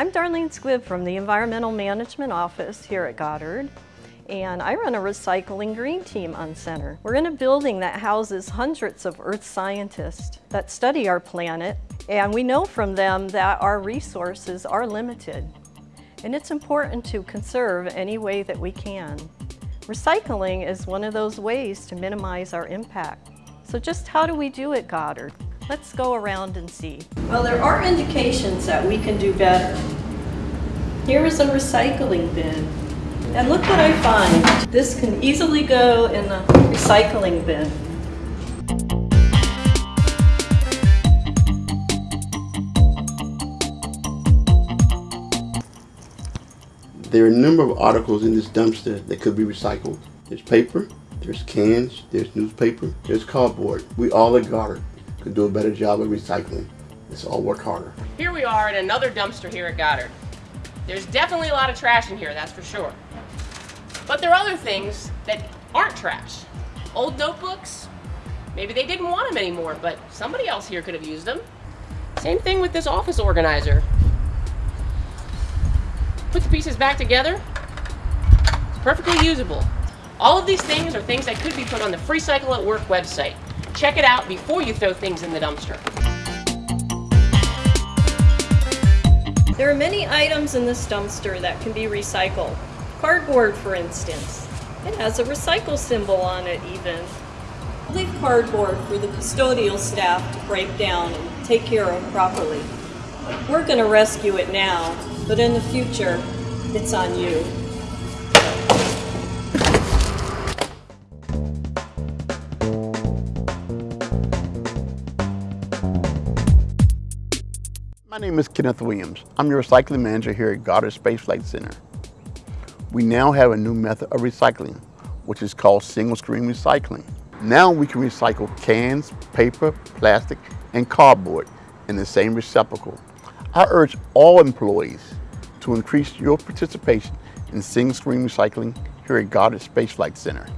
I'm Darlene Squibb from the Environmental Management Office here at Goddard and I run a recycling green team on center. We're in a building that houses hundreds of earth scientists that study our planet and we know from them that our resources are limited and it's important to conserve any way that we can. Recycling is one of those ways to minimize our impact. So just how do we do it, Goddard? Let's go around and see. Well, there are indications that we can do better. Here is a recycling bin. And look what I find. This can easily go in the recycling bin. There are a number of articles in this dumpster that could be recycled. There's paper, there's cans, there's newspaper, there's cardboard. We all at Goddard could do a better job of recycling. Let's all work harder. Here we are at another dumpster here at Goddard. There's definitely a lot of trash in here, that's for sure. But there are other things that aren't trash. Old notebooks, maybe they didn't want them anymore, but somebody else here could have used them. Same thing with this office organizer. Put the pieces back together, it's perfectly usable. All of these things are things that could be put on the Free Cycle at Work website. Check it out before you throw things in the dumpster. There are many items in this dumpster that can be recycled. Cardboard, for instance. It has a recycle symbol on it even. Leave cardboard for the custodial staff to break down and take care of properly. We're going to rescue it now, but in the future, it's on you. My name is Kenneth Williams. I'm your recycling manager here at Goddard Space Flight Center. We now have a new method of recycling, which is called single stream recycling. Now we can recycle cans, paper, plastic, and cardboard in the same receptacle. I urge all employees to increase your participation in single stream recycling here at Goddard Space Flight Center.